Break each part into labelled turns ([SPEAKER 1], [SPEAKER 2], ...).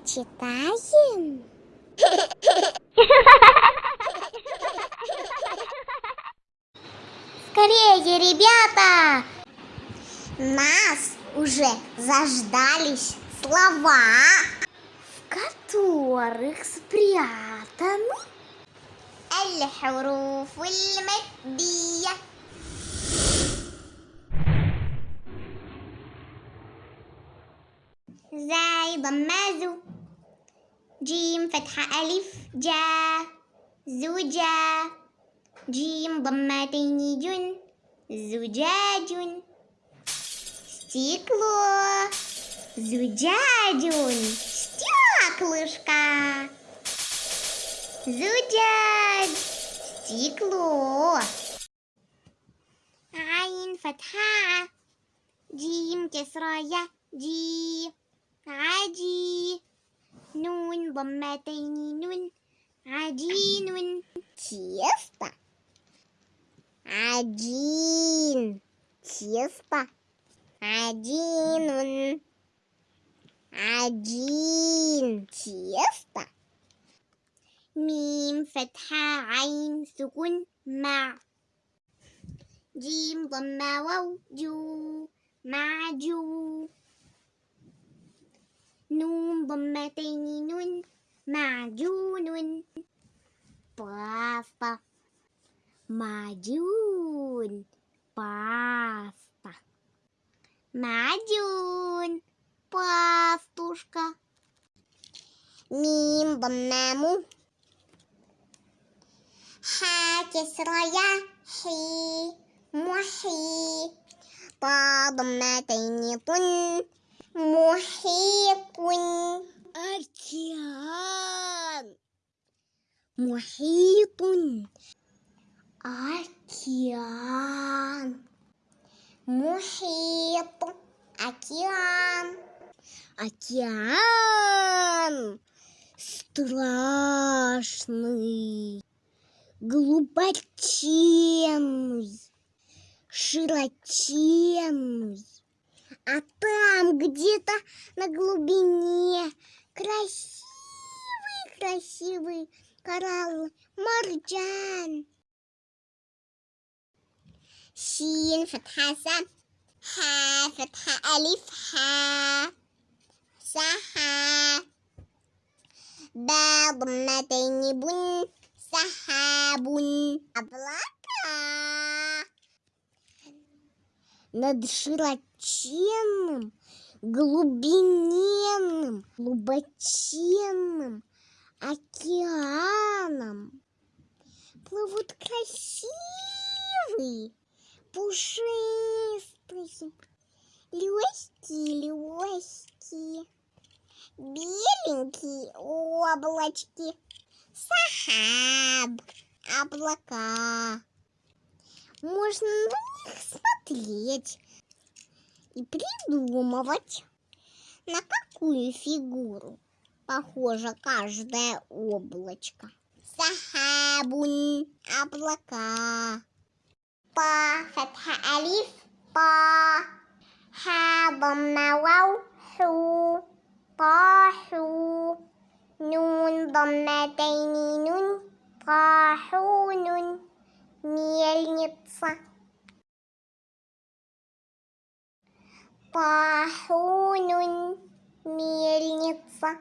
[SPEAKER 1] Почитаем? Скорее, ребята! Нас уже заждались слова, в которых спрятаны الحروف المادية زاي ضمازو جيم فتحة ألف جا زوجا جيم ضمتين جن زجاج стекло زجاج стеклышко زجاج стекло عين فتحة جيم كسرة يا جي عجي نون ضمتين نون عجين тесто. عجين. тесто. عجين عجين. тесто. ميم فتحة عين سكون مع. جيم ضمة واو جو معجو نون ضمتين نون معجون. паста معجون. باستا معجون. باستوشكا ميم ضمام حا كسرى يا حي. محي. طا ضمتين طن محيط أركيان محيط أركيان محيط океан океан страшный глубоченный широченный а там где-то на глубине красивый-красивый коралл марджан. شين فتحة سا ها فتحة ألف ها سحا با ضمتين بن سحاب облака над широченным, глубиненным, глубоченным океаном плывут красивые, пушистые, легкие, легкие, беленькие облачки, сахаб, облака. Можно на них смотреть и придумывать, на какую фигуру похожа каждое облачко. Сахабун облака. Па фатха алиф па. Ха дамма вау ху. Па ху. Нун дамма тайни нун. Па ху нун. Мельница. طاحون ميلنيتسا.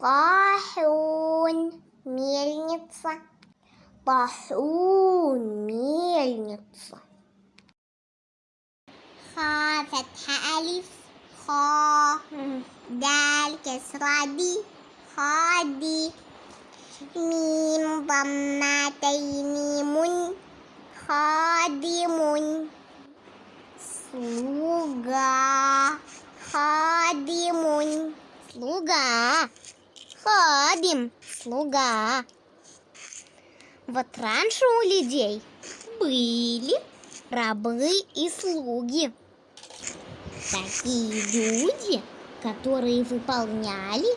[SPEAKER 1] طاحون ميلنيتسا. طاحون ميلنيتسا. خا فتحة ألف. خا دال كسرة دي. خا دي. ميم ضمتين ميم خادم Слуга ходим, слуга ходим, слуга. Вот раньше у людей были рабы и слуги. Такие люди, которые выполняли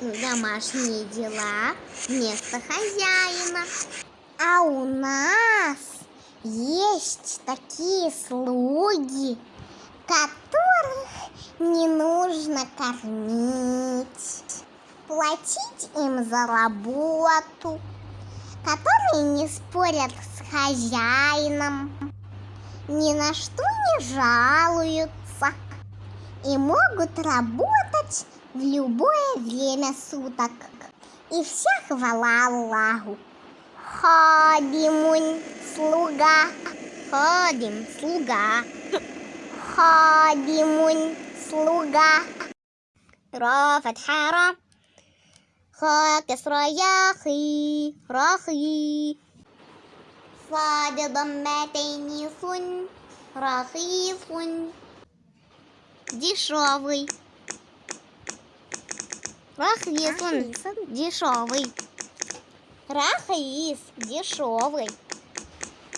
[SPEAKER 1] домашние дела вместо хозяина. А у нас есть такие слуги, которых
[SPEAKER 2] не нужно кормить, платить им за работу, которые не спорят с хозяином, ни на что не жалуются и могут работать в любое время суток. И вся хвала Аллаху. Хадимун, слуга. Хадим, слуга. Хадимун, слуга. را فتحة را خا كسرة ياخي راخي صاد ضمتين صن رخيص дешевый Рахис, он дешевый. Рахис, дешевый.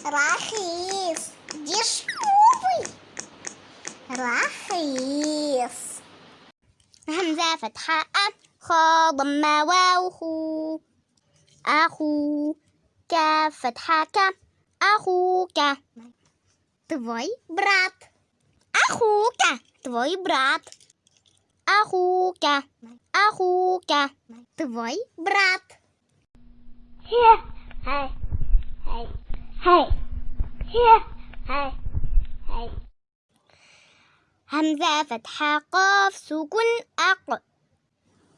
[SPEAKER 2] Рахис, дешевый. Рахис. همزة فتحة أ خا ضمة واو خو أخو كاف فتحة ك أخوك твой брат أخوك твой брат أخوك أخوك твой брат
[SPEAKER 3] Here, hey, hey, hey, here, hey, hey.
[SPEAKER 2] همزة فتحة قاف سكون أق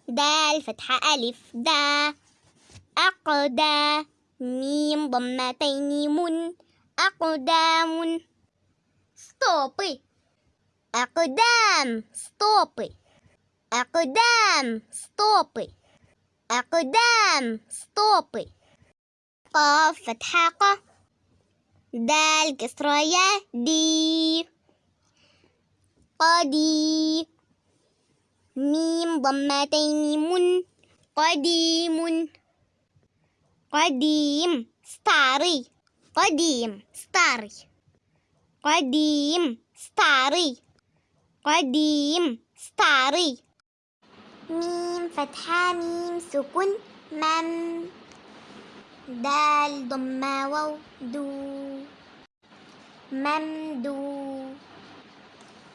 [SPEAKER 2] دال فتحة ألف. دا أقدا ميم ضمتين. من أقدام ستوبي أقدام стопы أقدام стопы أقدام стопы قاف فتحة ق دال كسرة يا دي. قدي ميم ضمتين. من. قديم. قديم. старый. قديم. старый. قديم. старый. قديم. старый. ميم فتحة. ميم سكون. مم. دال ضمة واو دو ممدو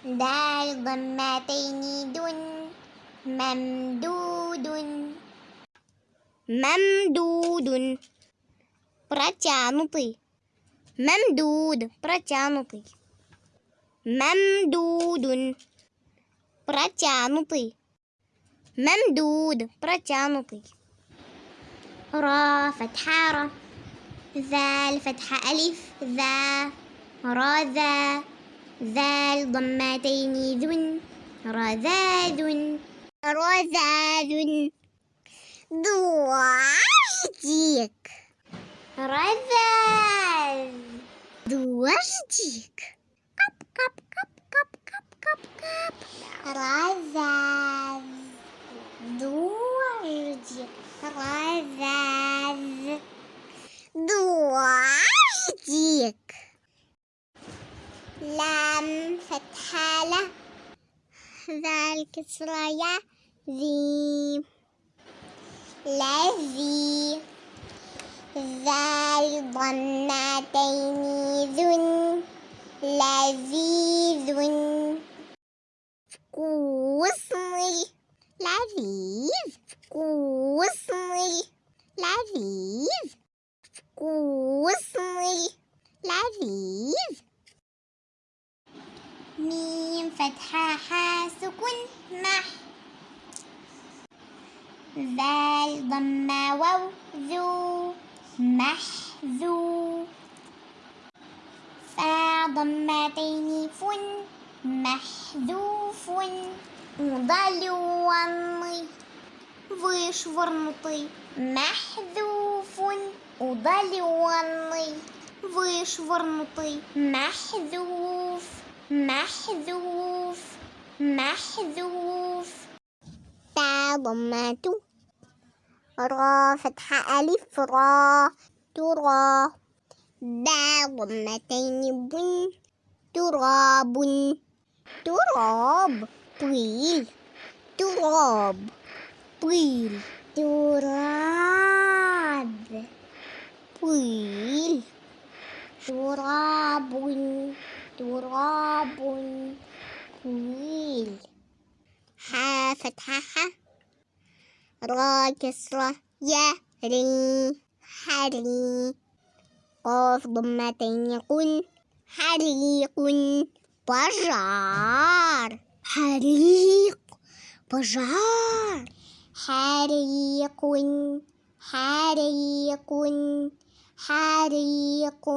[SPEAKER 2] دال ضمتين دن ممدود ممدود протянутый ممدود протянутый ممدود протянутый ممدود протянутый را فتحة را. ذال فتحة ألف. ذا را ذا. ذال ضمتين ذن. رذاذ رذاذ دواجتك رذاذ دواجتك Sıraya zim. Lezi. Zel dannateyni zun. Lezizun. Вкусный. Ловив. Вкусный. Ловив. Вкусный. Ловив. ميم فتحة حا سكون مح ذال ضمة واو ذو محذو فا ضمتين فن محذوف удалённый вышвырнутый محذوف удаленный вышвырнутый محذوف محذوف محذوف. تا ضمات را فتحة ألف را ترى. دا ضمتين بن تراب. تراب طويل. تراب طويل. تراب طويل. تراب. تراب طويل
[SPEAKER 1] فتحة ح را كسرة يا ري حري قاف ضمتين قن حريق بجار. حريق بجار. حريق حريق حريق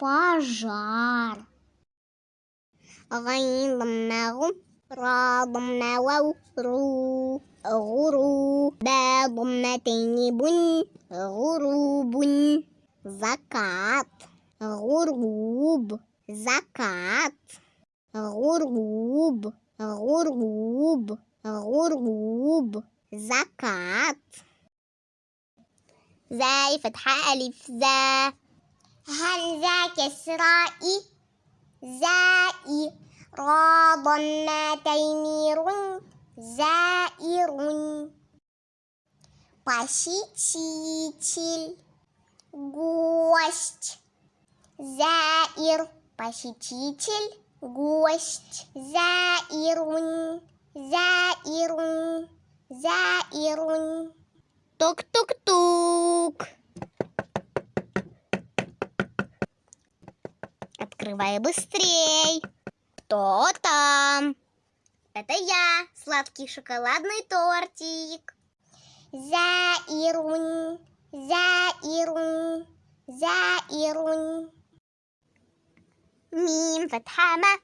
[SPEAKER 1] пожар غين ضمة غم را ضمة واو رو غرو با ضمتين بن غروب закат. غروب закат. غروب غروب غروب زكاة. زاي فتحة ألف زا همزة كسرائي زائي را ضمتين رن زائر посетитель гость زائر посетитель гость زائر زائر زائر тук-тук-тук Открывай быстрей. Кто там? Это я, сладкий шоколадный тортик. Заирунь, заирунь, заирунь. Мим фатхама.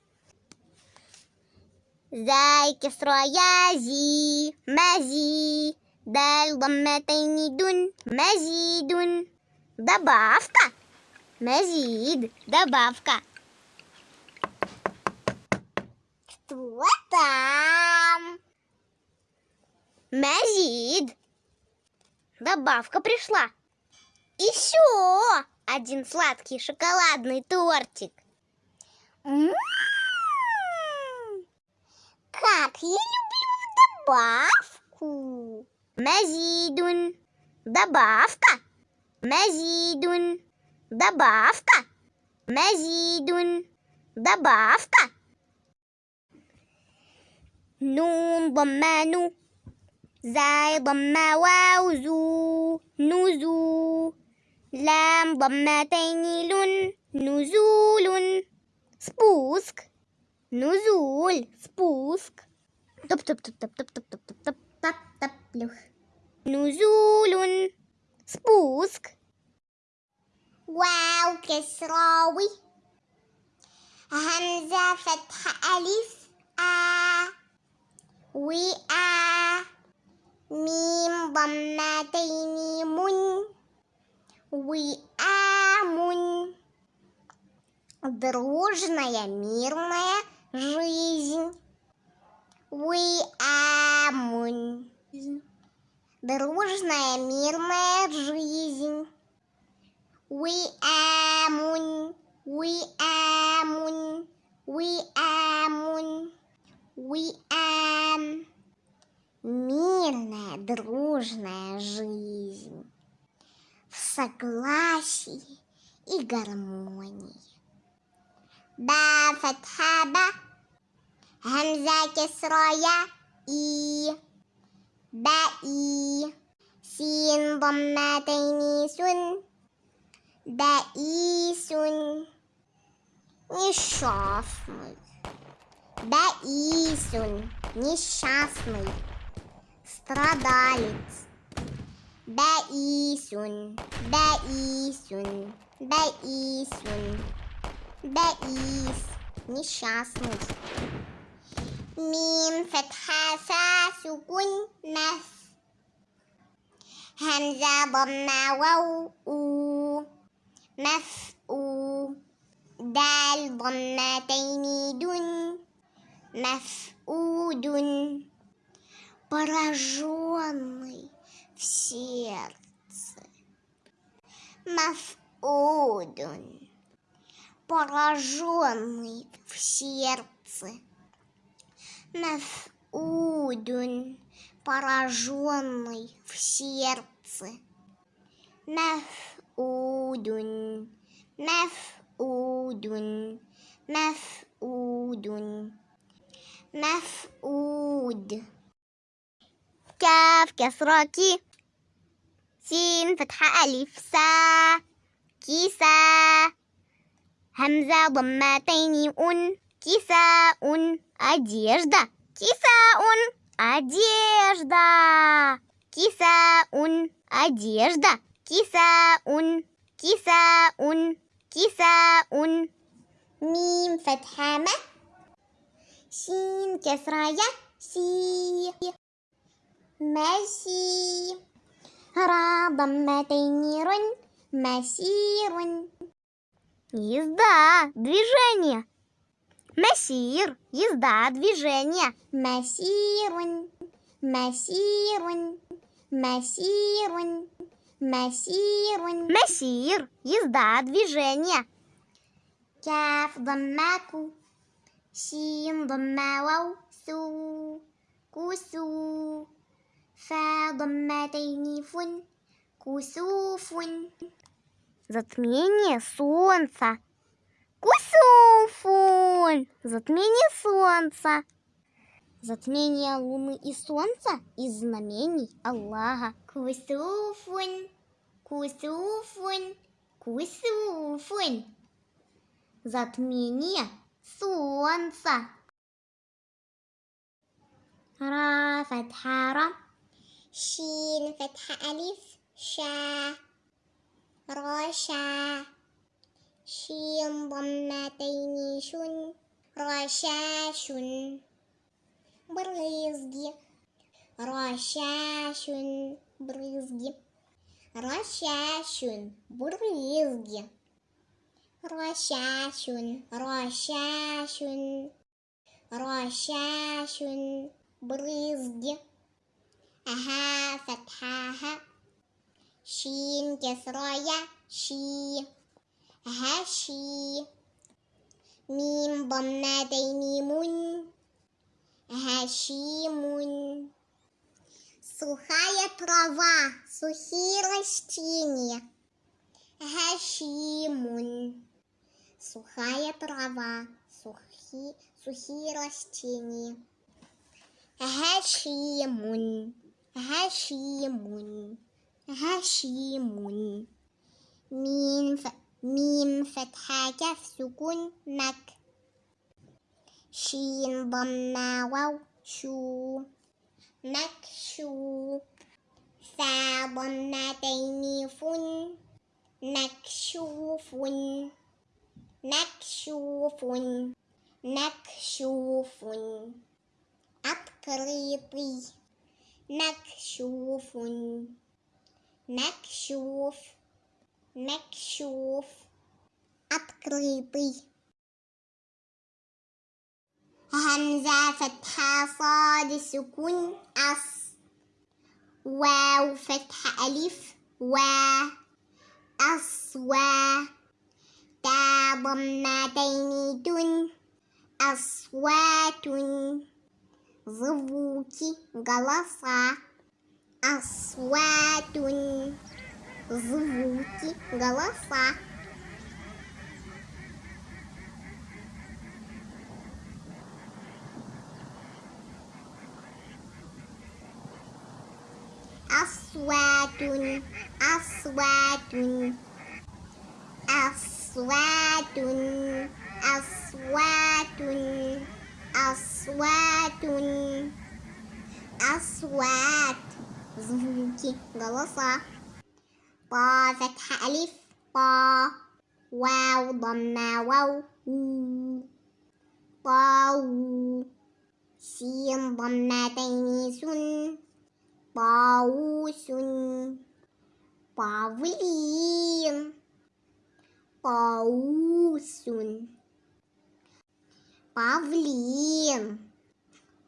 [SPEAKER 1] Зайки строя зи, мази. Даль дун, мазидун. Добавка. Мазид, добавка. Там? Мазид. Добавка пришла. Еще один сладкий шоколадный тортик. М-м-м. Как я люблю добавку. Мазидун. Добавка. Мазидун. Добавка. Мазидун. Добавка. نون ضمة نو زاي ضمة واو زو نزو لام ضمتين لن نزول سبوسك نزول سبوسك طب طب طب طب طب طب طب طب طب طب طب نزول سبوسك واو كسراوي همزة فتح ألف آ We are Mim Bammatayni Mun We are Mun Дружная мирная жизнь We are Mun Дружная мирная жизнь We are Mun We are Mun We are Mun We are мирная, дружная жизнь в согласии и гармонии. Ба фатхаба, хамза кесроя и ба и син бомматайни сун да и сун несчастный да и сун несчастный страдалец. Баисун, Баисун, Баисун, Баис, несчастный. ميم فتحة فا سكون مف همزة ضمة واو أو مف أو دال ضمتين دن مفقود пораженный в сердце. Мафуд, пораженный в сердце. Мафуд, пораженный в сердце. Мафуд, мафуд, мафуд. مفقود كاف كسرة كي سين فتحة ألف سا كيسا همزة ضمتين أن كيساء одежда كيساء одежда كيساء одежда كيساء كيساء كيساء ميم فتحة ما شين كسرة يا سي ماشي را ضمتين رن مسير Езда, движение. Мессир, езда, движение. Мессирун, мессирун, мессирун, мессирун. Мессир, езда, движение. كاف ضماكو شين ضما واو سو كوسو فا ضمتين فن كسوف Затмение солнца. Кусуфун. Затмение солнца. Затмение луны и солнца из знамений Аллаха. Кусуфун. Кусуфун. Кусуфун. Затмение солнца. را فتحة ر شين فتحة ألف شا رشا شين ضمتين شن رشاش برزق رشاش برزق رشاش برزق رشاش رشاش رشاش برزق أها فتحاها شين كسرايا شي هشي ميم ضمتين من هشيم сухая трава, сухие растения. Хашимун. Сухая трава, сухие, сухие растения. Хашимун. هشيم هشيم ميم ف... ميم فتحة كاف سكون مك شين ضمة واو شو. مكشوف فا ضمتين فن. مكشوف مكشوف مكشوف أبقريطي مكشوف. مكشوف. مكشوف. أتقريطي همزة فتحة صاد سكون أص. واو فتحة ألف و أصوا تا ضمتين تن أصوات. Звуки голоса Асватун. Звуки, голоса. Асватун. Асватун. Асватун. Асватун. Асватун. الأصوات غلصة طا فتح ألف طا واو ضمة واو طاو سين ضمتين سن طاووس طاوين طاووس павлин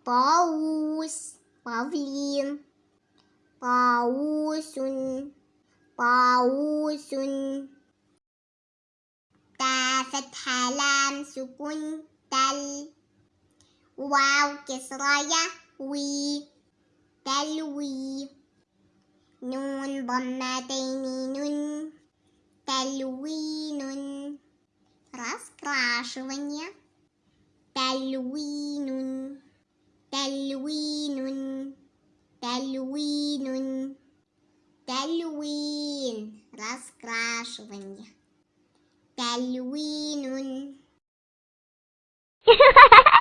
[SPEAKER 1] طاووس павлин طاووس طاووس تا فتحة لام سكون تل واو كسرية وي تلوي نون ضمتين نون تلوين раскрашивание تلوين تلوين تلوين تلوين раскрашивание تلوين